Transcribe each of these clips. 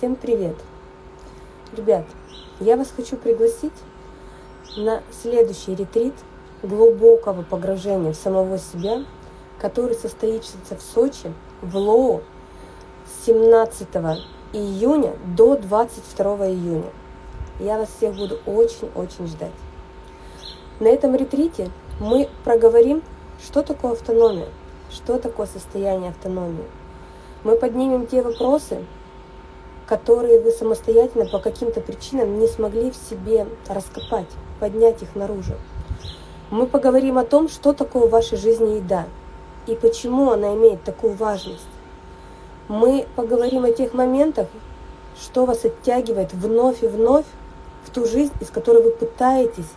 Всем привет! Ребят, я вас хочу пригласить на следующий ретрит глубокого погружения в самого себя, который состоится в Сочи в Лоу с 17 июня до 22 июня. Я вас всех буду очень-очень ждать. На этом ретрите мы проговорим, что такое автономия, что такое состояние автономии. Мы поднимем те вопросы, которые вы самостоятельно по каким-то причинам не смогли в себе раскопать, поднять их наружу. Мы поговорим о том, что такое в вашей жизни еда и почему она имеет такую важность. Мы поговорим о тех моментах, что вас оттягивает вновь и вновь в ту жизнь, из которой вы пытаетесь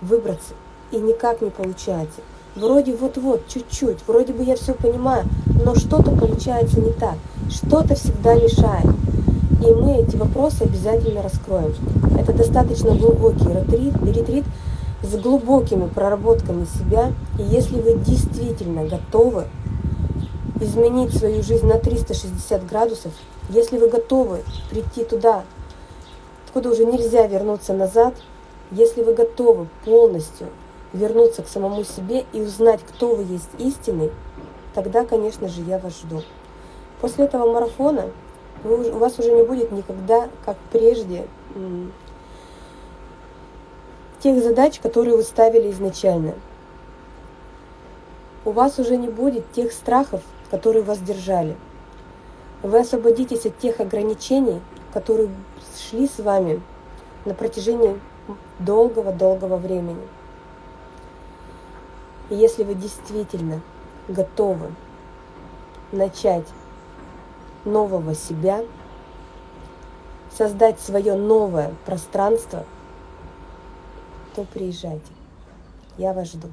выбраться и никак не получаете. Вроде вот-вот, чуть-чуть, вроде бы я все понимаю, но что-то получается не так, что-то всегда мешает. И мы эти вопросы обязательно раскроем. Это достаточно глубокий ретрит, ретрит с глубокими проработками себя. И если вы действительно готовы изменить свою жизнь на 360 градусов, если вы готовы прийти туда, откуда уже нельзя вернуться назад, если вы готовы полностью вернуться к самому себе и узнать, кто вы есть истинный, тогда, конечно же, я вас жду. После этого марафона вы, у вас уже не будет никогда, как прежде, тех задач, которые вы ставили изначально. У вас уже не будет тех страхов, которые вас держали. Вы освободитесь от тех ограничений, которые шли с вами на протяжении долгого-долгого времени. И если вы действительно готовы начать нового себя, создать свое новое пространство, то приезжайте. Я вас жду.